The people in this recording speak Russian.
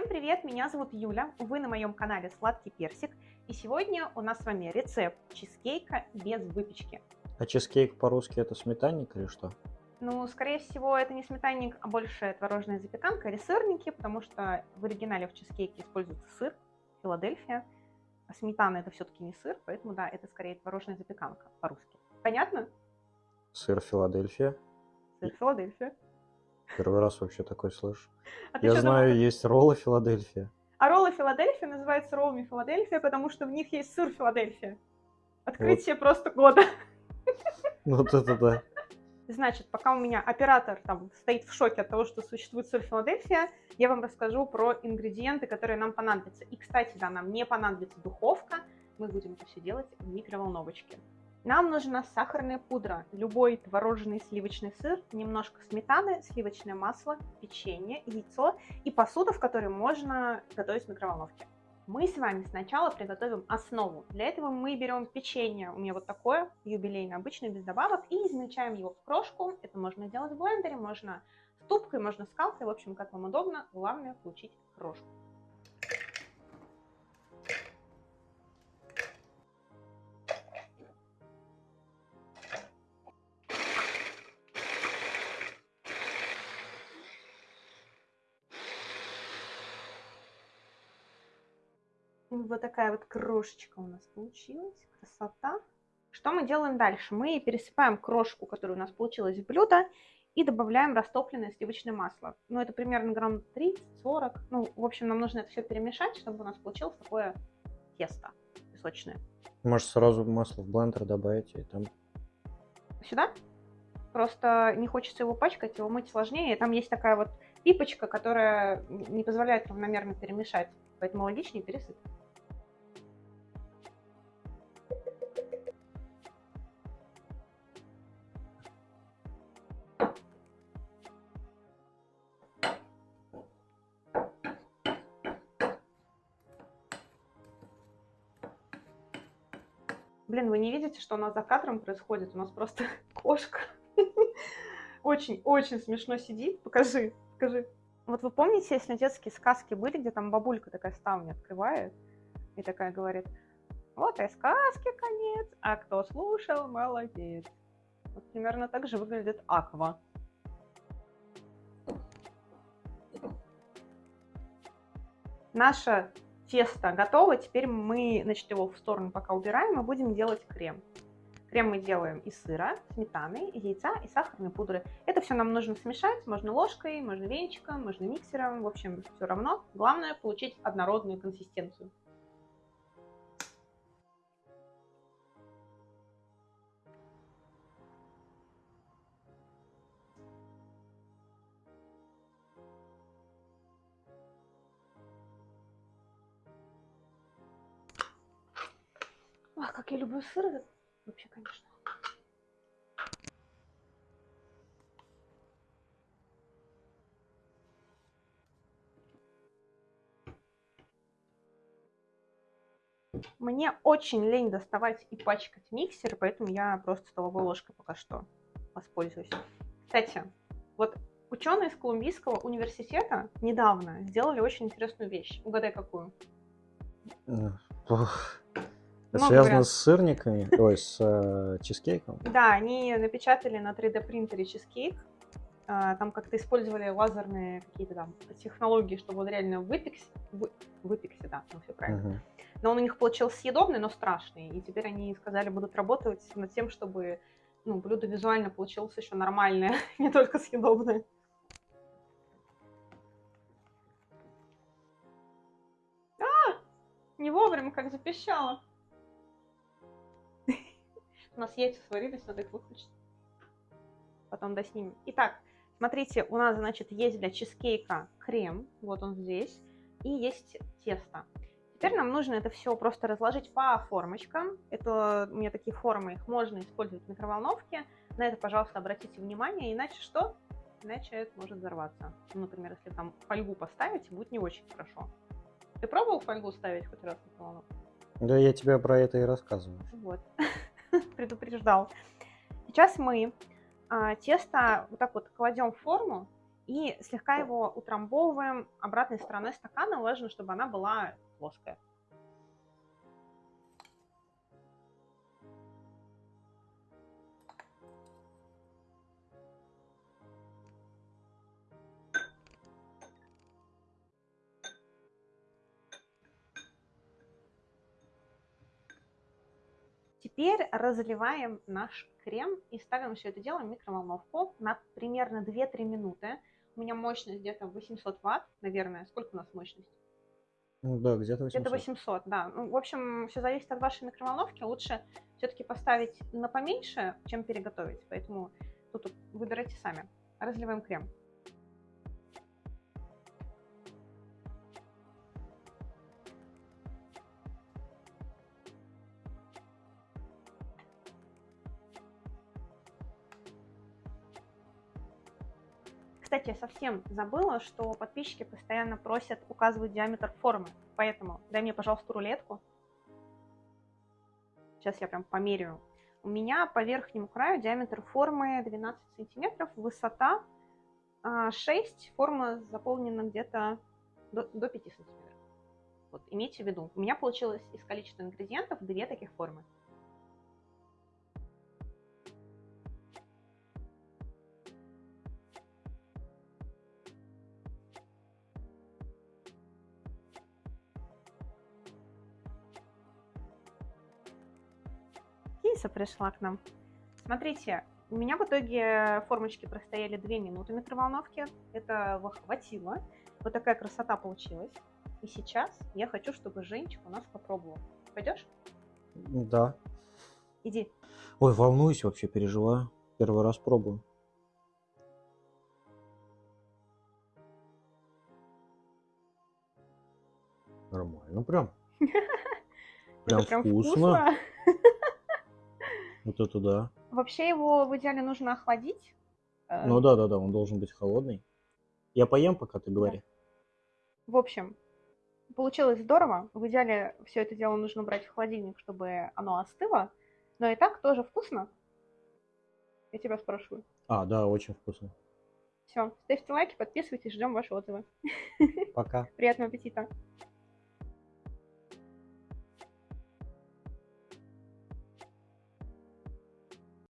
Всем привет, меня зовут Юля, вы на моем канале Сладкий Персик, и сегодня у нас с вами рецепт чизкейка без выпечки. А чизкейк по-русски это сметанник или что? Ну, скорее всего, это не сметанник, а больше творожная запеканка или сырники, потому что в оригинале в чизкейке используется сыр, Филадельфия, а сметана это все-таки не сыр, поэтому да, это скорее творожная запеканка по-русски. Понятно? Сыр Филадельфия. Сыр Филадельфия. Первый раз вообще такой слышу. А Я знаю, думала? есть роллы Филадельфия. А роллы Филадельфия называются роллами Филадельфия, потому что в них есть сыр Филадельфия. Открытие просто года. Вот это да. Значит, пока у меня оператор там стоит в шоке от того, что существует сыр Филадельфия, я вам расскажу про ингредиенты, которые нам понадобятся. И, кстати, да, нам не понадобится духовка, мы будем это все делать в микроволновочке. Нам нужна сахарная пудра, любой творожный сливочный сыр, немножко сметаны, сливочное масло, печенье, яйцо и посуда, в которой можно готовить в микроволновке. Мы с вами сначала приготовим основу. Для этого мы берем печенье, у меня вот такое, юбилейное, обычное, без добавок, и измельчаем его в крошку. Это можно сделать в блендере, можно ступкой, можно скалкой, в общем, как вам удобно. Главное получить крошку. Вот такая вот крошечка у нас получилась. Красота. Что мы делаем дальше? Мы пересыпаем крошку, которая у нас получилась в блюдо, и добавляем растопленное сливочное масло. Ну, это примерно грамм 30-40. Ну, в общем, нам нужно это все перемешать, чтобы у нас получилось такое тесто песочное. Может сразу масло в блендер добавить и там... Сюда. Просто не хочется его пачкать, его мыть сложнее. Там есть такая вот пипочка, которая не позволяет равномерно перемешать. Поэтому логичнее пересыпать. Блин, вы не видите, что у нас за кадром происходит? У нас просто кошка очень-очень смешно сидит. Покажи, покажи. Вот вы помните, если детские сказки были, где там бабулька такая ставня открывает и такая говорит, вот и сказки конец, а кто слушал, молодец. Вот примерно так же выглядит аква. Наше тесто готово, теперь мы, значит, его в сторону пока убираем и будем делать крем. Крем мы делаем из сыра, сметаны, яйца и сахарной пудры. Это все нам нужно смешать, можно ложкой, можно венчиком, можно миксером, в общем, все равно. Главное получить однородную консистенцию. Ах, как я люблю сыр. Вообще, конечно. Мне очень лень доставать и пачкать миксер, поэтому я просто столовой ложкой пока что воспользуюсь. Кстати, вот ученые из Колумбийского университета недавно сделали очень интересную вещь. Угадай, какую? Это связано вариантов. с сырниками, ой, с э, чизкейком. Да, они напечатали на 3D принтере чизкейк. А, Там как-то использовали лазерные какие-то там технологии, чтобы он реально выпекся. Вы, выпекся, да, ну все правильно. Мгм. Но он у них получился съедобный, но страшный. И теперь они сказали, будут работать над тем, чтобы ну, блюдо визуально получилось еще нормальное, не только съедобное. А! Не вовремя, как запищало. У нас яйца сварились, надо их выключить. Потом доснимем. Итак, смотрите, у нас, значит, есть для чизкейка крем, вот он здесь, и есть тесто. Теперь нам нужно это все просто разложить по формочкам. Это у меня такие формы, их можно использовать в микроволновке. На это, пожалуйста, обратите внимание, иначе что? Иначе это может взорваться. Ну, например, если там фольгу поставить, будет не очень хорошо. Ты пробовал фольгу ставить хоть раз в микроволновку? Да я тебе про это и рассказываю. Вот, предупреждал. Сейчас мы а, тесто вот так вот кладем в форму И слегка его утрамбовываем обратной стороной стакана. Важно, чтобы она была плоская. Теперь разливаем наш крем и ставим все это дело в микроволновку на примерно 2-3 минуты. У меня мощность где-то 800 ватт, наверное. Сколько у нас мощность? Ну да, где-то 800. Где-то 800, да. Ну, в общем, все зависит от вашей микроволновки. Лучше все-таки поставить на поменьше, чем переготовить. Поэтому тут выбирайте сами. Разливаем крем. Кстати, я совсем забыла, что подписчики постоянно просят указывать диаметр формы. Поэтому дай мне, пожалуйста, рулетку. Сейчас я прям померяю. У меня по верхнему краю диаметр формы 12 сантиметров, высота 6, а, форма заполнена где-то до, до 5 сантиметров. Вот, имейте в виду. У меня получилось из количества ингредиентов две таких формы. Киса пришла к нам. Смотрите, у меня в итоге формочки простояли 2 минуты микроволновки. Это хватило. Вот такая красота получилась. И сейчас я хочу, чтобы Женечка у нас попробовал. Пойдешь? Да. Иди. Ой, волнуюсь вообще, переживаю. Первый раз пробую. Нормально. Прям, прям вкусно. Вот это да. Вообще его в идеале нужно охладить. Э, ну да, да, да, он должен быть холодный. Я поем, пока ты говори. Да. В общем, получилось здорово. В идеале все это дело нужно брать в холодильник, чтобы оно остыло. Но и так тоже вкусно. Я тебя спрашиваю. А, да, очень вкусно. Все, ставьте лайки, подписывайтесь, ждем ваши отзывы. Пока. Приятного аппетита.